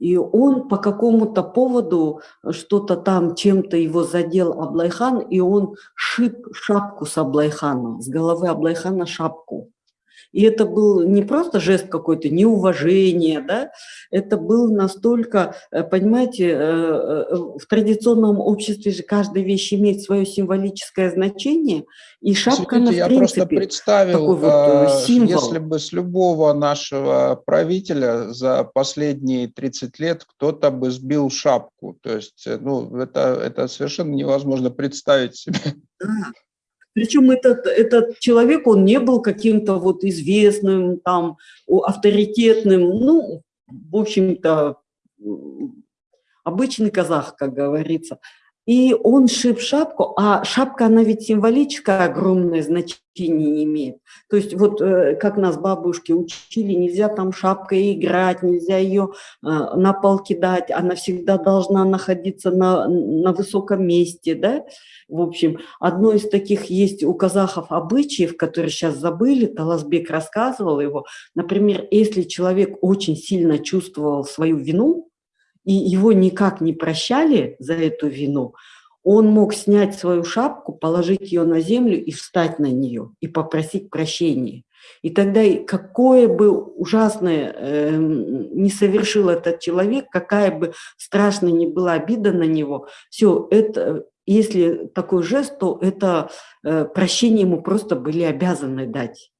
и он по какому-то поводу что-то там, чем-то его задел Аблайхан, и он сшиб шапку с Аблайхана, с головы Аблайхана шапку. И это был не просто жест какой-то неуважения, да, это был настолько, э, понимаете, э, э, в традиционном обществе же каждая вещь имеет свое символическое значение, и шапка, Извините, она, я в принципе, просто представил, вот символ. если бы с любого нашего правителя за последние 30 лет кто-то бы сбил шапку, то есть, ну, это, это совершенно невозможно представить себе. Да. Причем этот, этот человек, он не был каким-то вот известным, там, авторитетным, ну, в общем-то, обычный казах, как говорится. И он шип шапку, а шапка, она ведь символическое огромное значение имеет. То есть вот э, как нас бабушки учили, нельзя там шапкой играть, нельзя ее э, на пол кидать, она всегда должна находиться на, на высоком месте, да. В общем, одно из таких есть у казахов обычаев, которые сейчас забыли, Таласбек рассказывал его. Например, если человек очень сильно чувствовал свою вину, и его никак не прощали за эту вину, он мог снять свою шапку, положить ее на землю и встать на нее, и попросить прощения. И тогда какое бы ужасное э, не совершил этот человек, какая бы страшная ни была обида на него, все это, если такой жест, то это э, прощение ему просто были обязаны дать.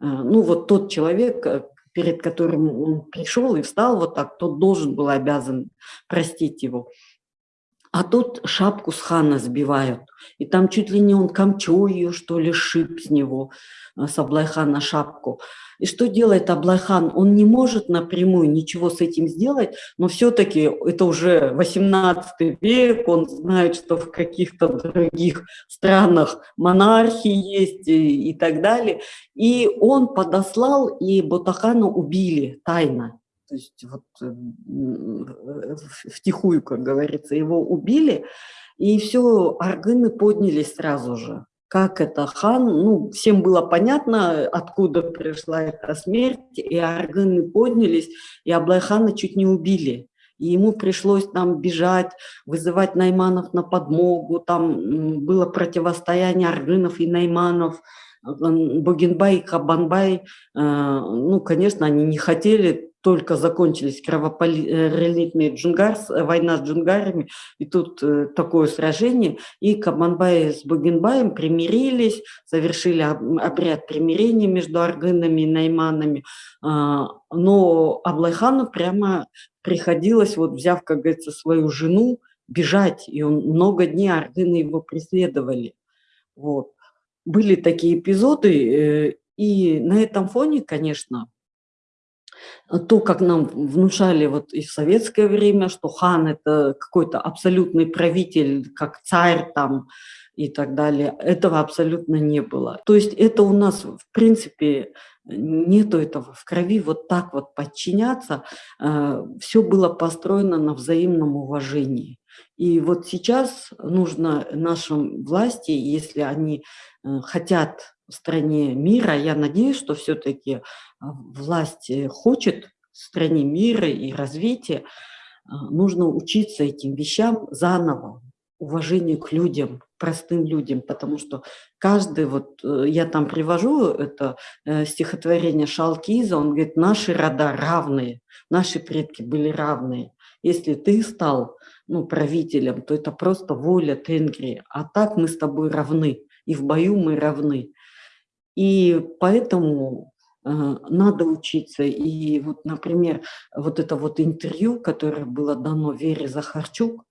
Э, ну вот тот человек, э, перед которым он пришел и встал вот так, тот должен был обязан простить его. А тут шапку с хана сбивают. И там чуть ли не он камчой ее, что ли, шип с него, э, с Аблайхана шапку. И что делает Аблайхан? Он не может напрямую ничего с этим сделать, но все-таки это уже 18 век, он знает, что в каких-то других странах монархии есть и, и так далее. И он подослал, и Ботахана убили тайно то есть вот э, втихую, как говорится, его убили, и все, аргыны поднялись сразу же. Как это хан, ну, всем было понятно, откуда пришла эта смерть, и аргыны поднялись, и Аблайхана чуть не убили. И ему пришлось там бежать, вызывать Найманов на подмогу, там было противостояние аргынов и Найманов, Богенбай и Хабанбай, э, ну, конечно, они не хотели только закончились кровопролитные э, война с джунгарами, и тут э, такое сражение, и Кабанбай с Бугенбаем примирились, совершили обряд примирения между аргынами и найманами, а, но Аблайхану прямо приходилось, вот взяв, как говорится, свою жену, бежать, и он много дней аргыны его преследовали. Вот. Были такие эпизоды, э, и на этом фоне, конечно, то, как нам внушали вот и в советское время, что хан – это какой-то абсолютный правитель, как царь там и так далее, этого абсолютно не было. То есть это у нас, в принципе, нету этого в крови вот так вот подчиняться. Э, Все было построено на взаимном уважении. И вот сейчас нужно нашим власти, если они э, хотят в стране мира. Я надеюсь, что все-таки а, власть э, хочет в стране мира и развития. Нужно учиться этим вещам заново, уважению к людям, простым людям, потому что каждый, вот э, я там привожу это э, стихотворение Шалкиза, он говорит, наши рода равные, наши предки были равные. Если ты стал ну, правителем, то это просто воля Тенгри, а так мы с тобой равны, и в бою мы равны. И поэтому э, надо учиться. И вот, например, вот это вот интервью, которое было дано Вере Захарчук,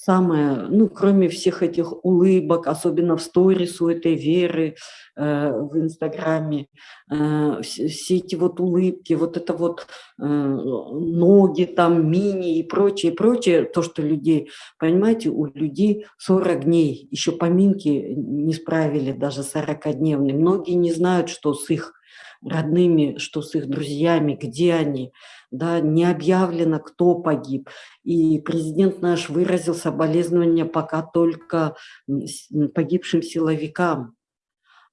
самое, ну, кроме всех этих улыбок, особенно в сторис у этой Веры э, в Инстаграме, э, все, все эти вот улыбки, вот это вот э, ноги там, мини и прочее, прочее, то, что людей, понимаете, у людей 40 дней, еще поминки не справили даже 40-дневные. Многие не знают, что с их родными, что с их друзьями, где они, да, не объявлено, кто погиб. И президент наш выразил соболезнования пока только погибшим силовикам.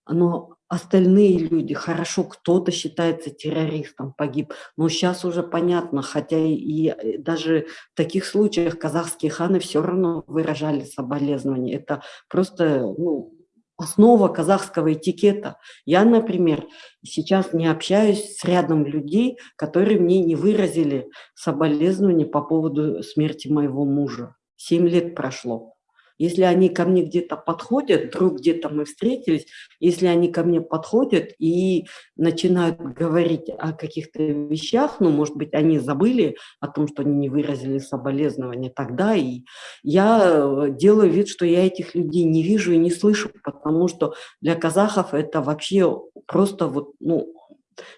Но остальные люди, хорошо, кто-то считается террористом, погиб, но сейчас уже понятно, хотя и э, даже в таких случаях казахские ханы все равно выражали соболезнования. Это просто, ну, основа казахского этикета. Я, например, сейчас не общаюсь с рядом людей, которые мне не выразили соболезнования по поводу смерти моего мужа. Семь лет прошло. Если они ко мне где-то подходят, вдруг где-то мы встретились, если они ко мне подходят и начинают говорить о каких-то вещах, ну, может быть, они забыли о том, что они не выразили соболезнования тогда, и я делаю вид, что я этих людей не вижу и не слышу, потому что для казахов это вообще просто вот, ну,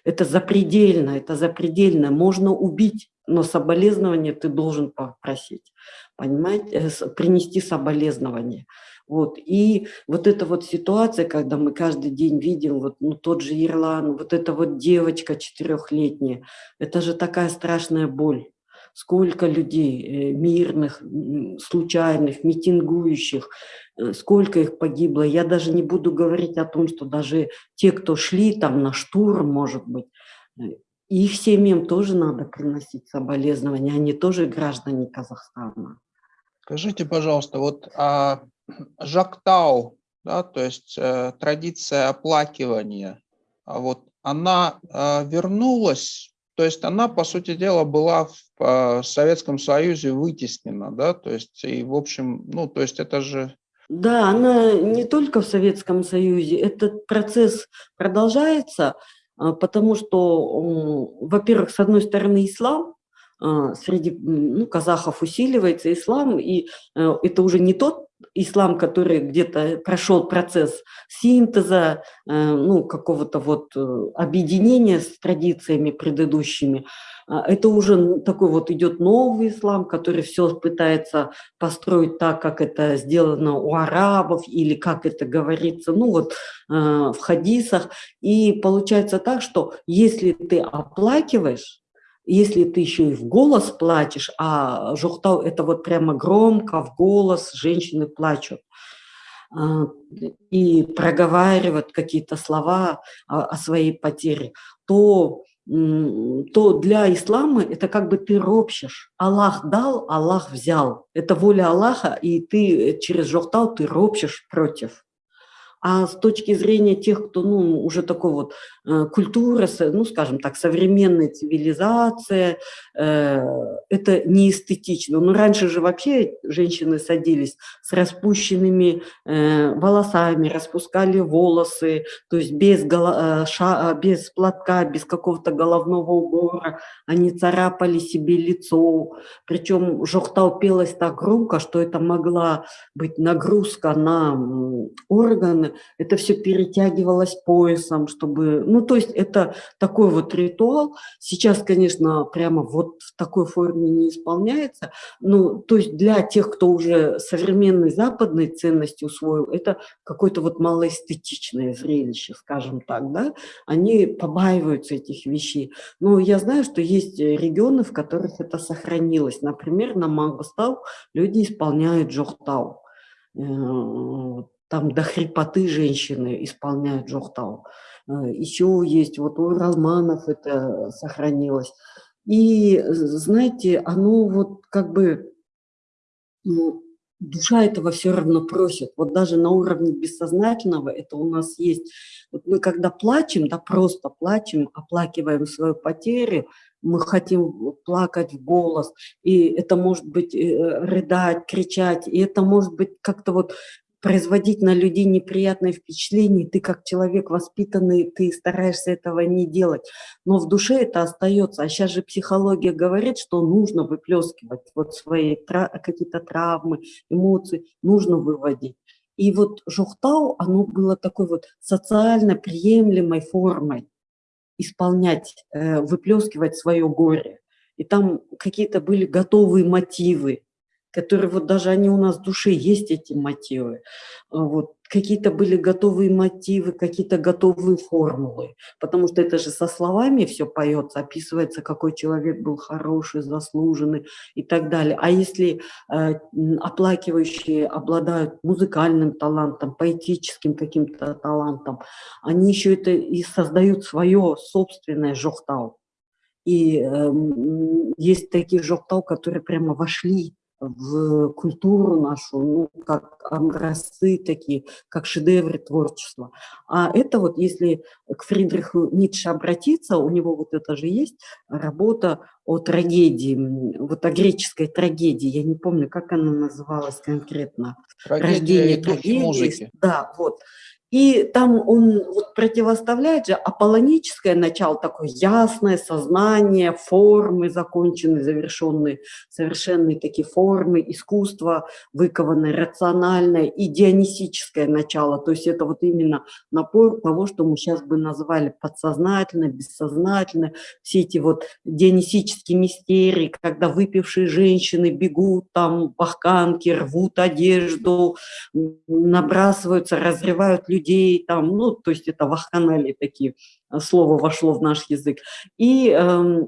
это запредельно, это запредельно. Можно убить, но соболезнования ты должен попросить понимаете, э, принести соболезнования. Вот. И вот эта вот ситуация, когда мы каждый день видим вот, ну, тот же Ирлан, вот эта вот девочка четырехлетняя, это же такая страшная боль. Сколько людей э, мирных, случайных, митингующих, э, сколько их погибло. Я даже не буду говорить о том, что даже те, кто шли там на штурм, может быть, их семьям тоже надо приносить соболезнования, они тоже граждане Казахстана. Скажите, пожалуйста, вот а, Жактау, да, то есть э, традиция оплакивания, а вот она э, вернулась, то есть она, по сути дела, была в э, Советском Союзе вытеснена, да, то есть и, в общем, ну, то есть это же... Да, она не только в Советском Союзе, этот процесс продолжается, а, потому что, во-первых, с одной стороны, ислам, а, среди ну, казахов усиливается ислам, и э, это уже не тот ислам, который где-то прошел процесс синтеза, э, ну, какого-то вот э, объединения с традициями предыдущими, а, это уже такой вот идет новый ислам, который все пытается построить так, как это сделано у арабов или как это говорится, ну вот в хадисах. И получается так, что если ты оплакиваешь, если ты еще и в голос плачешь, а жухтау – это вот прямо громко, в голос женщины плачут, а, и проговаривают какие-то слова о своей потере, то, то для ислама это как бы ты ропщешь. Аллах дал, Аллах взял. Это воля Аллаха, и ты через жухтау ты ропщешь против. А с точки зрения тех, кто ну, уже такой вот э, культура, ну, скажем так, современная цивилизация, э, это не эстетично. Но раньше же вообще женщины садились с распущенными э, волосами, распускали волосы, то есть без, голо, э, ша, без платка, без какого-то головного убора, они царапали себе лицо. Причем жохтал пелась так громко, что это могла быть нагрузка на органы, это все перетягивалось поясом, чтобы... Ну, то есть это такой вот ритуал. Сейчас, конечно, прямо вот в такой форме не исполняется. Ну, то есть для тех, кто уже современной западной ценности усвоил, это какое-то вот малоэстетичное зрелище, скажем так, да. Они побаиваются этих вещей. Но я знаю, что есть регионы, в которых это сохранилось. Например, на Мангустау люди исполняют джохтау э, там до хрипоты женщины исполняют джохтау. Э, Еще есть, вот у Романов это сохранилось. И, знаете, оно вот как бы, ну, душа этого все равно просит. Вот даже на уровне бессознательного это у нас есть. Вот мы когда плачем, да просто плачем, оплакиваем свою потерю, мы хотим плакать в голос, и это может быть э, рыдать, кричать, и это может быть как-то вот производить на людей неприятное впечатление, ты как человек воспитанный, ты стараешься этого не делать, но в душе это остается. А сейчас же психология говорит, что нужно выплескивать вот свои какие-то травмы, эмоции, нужно выводить. И вот жухтау, оно было такой вот социально приемлемой формой исполнять, э, выплескивать свое горе. И там какие-то были готовые мотивы, которые вот даже они у нас в душе есть, эти мотивы. А вот. Какие-то были готовые мотивы, какие-то готовые формулы, потому что это же со словами все поется, описывается, какой человек был хороший, заслуженный и так далее. А если э, оплакивающие обладают музыкальным талантом, поэтическим каким-то талантом, они еще это и создают свое собственное жохтау. И э, есть такие жохтау, которые прямо вошли в культуру нашу, ну, как образцы такие, как шедевры творчества. А это вот, если к Фридриху Ницше обратиться, у него вот это же есть работа о трагедии, вот о греческой трагедии, я не помню, как она называлась конкретно. Трагедия Рождение трагедии. Музыки. Да, вот. И там он вот противоставляет же аполлоническое начало, такое ясное сознание, формы законченные, завершенные, совершенные такие формы, искусство выкованное, рациональное, и дионисическое начало. То есть это вот именно напор того, что мы сейчас бы назвали подсознательно, бессознательно, все эти вот дионисические мистерии, когда выпившие женщины бегут, там бахканки, рвут одежду, набрасываются, разрывают людей, людей, там, ну, то есть это вахханалии такие, э, слово вошло в наш язык. И э,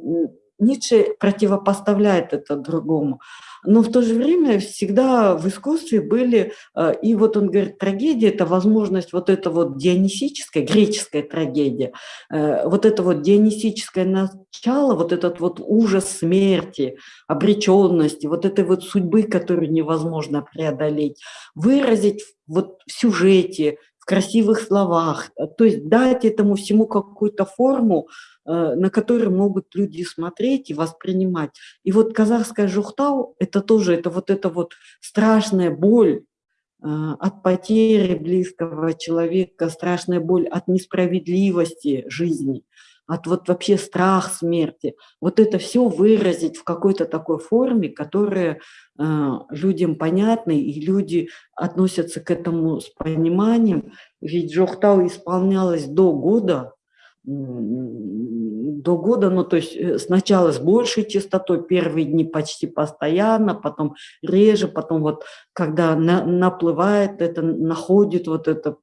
Ницше противопоставляет это другому. Но в то же время всегда в искусстве были, э, и вот он говорит, трагедия – это возможность вот это вот дионисическая, греческая трагедия, э, вот это вот дионисическое начало, вот этот вот ужас смерти, обреченности, вот этой вот судьбы, которую невозможно преодолеть, выразить вот в сюжете, красивых словах, то есть дать этому всему какую-то форму, э, на которую могут люди смотреть и воспринимать. И вот казахская жухтау – это тоже, это вот эта вот страшная боль э, от потери близкого человека, страшная боль от несправедливости жизни – от вот вообще страх смерти, вот это все выразить в какой-то такой форме, которая э, людям понятна, и люди относятся к этому с пониманием. Ведь Жохтау исполнялось до года, до года, ну то есть э, сначала с большей частотой, первые дни почти постоянно, потом реже, потом вот когда на, наплывает это, находит вот это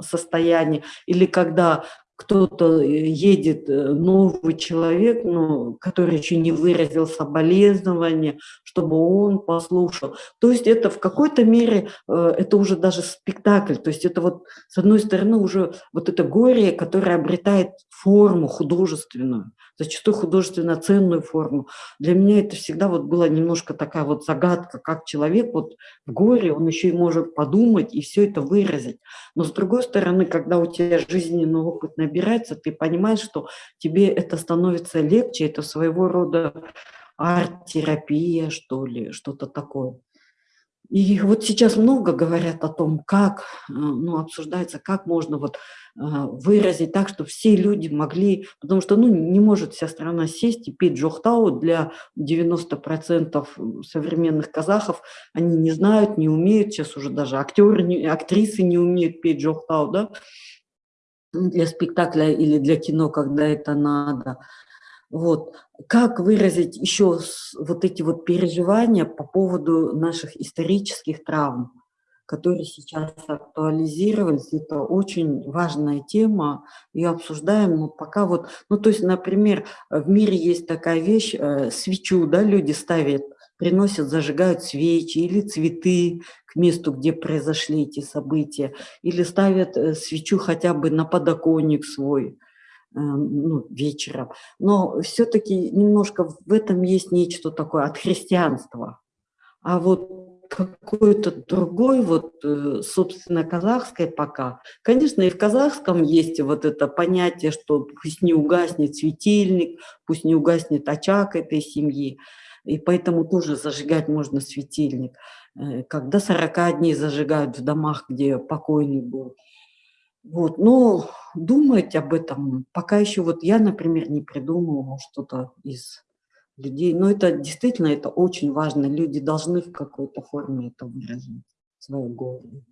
состояние, или когда кто-то э, едет, э, новый человек, ну, который еще не выразил соболезнования, чтобы он послушал. То есть это в какой-то мере, э, это уже даже спектакль, то есть это вот с одной стороны уже вот это горе, которое обретает форму художественную, зачастую художественно ценную форму. Для меня это всегда вот была немножко такая вот загадка, как человек вот в горе, он еще и может подумать и все это выразить. Но с другой стороны, когда у тебя жизненный опыт набирается, ты понимаешь, что тебе это становится легче, это своего рода арт-терапия, что ли, что-то такое. И вот сейчас много говорят о том, как, э, ну, обсуждается, как можно вот э, выразить так, чтобы все люди могли, потому что, ну, не может вся страна сесть и петь джохтау для 90% современных казахов, они не знают, не умеют, сейчас уже даже актеры, актрисы не умеют петь джохтау, да, для спектакля или для кино, когда это надо. Вот. Как выразить еще вот эти вот переживания по поводу наших исторических травм, которые сейчас актуализировались. Это очень важная тема, ее обсуждаем, но пока вот, ну то есть, например, в мире есть такая вещь, э, свечу, да, люди ставят, приносят, зажигают свечи или цветы к месту, где произошли эти события, или ставят э, свечу хотя бы на подоконник свой, Э, ну, вечером. Но все-таки немножко в этом есть нечто такое от христианства. А вот какой-то другой, вот, э, собственно, казахской пока. Конечно, и в казахском есть вот это понятие, что пусть не угаснет светильник, пусть не угаснет очаг этой семьи, и поэтому тоже зажигать можно светильник. э, когда 40 дней зажигают в домах, где покойный был. Вот, но думать об этом пока еще вот я, например, не придумывала что-то из людей. Но это действительно это очень важно. Люди должны в какой-то форме это выразить, свое горе.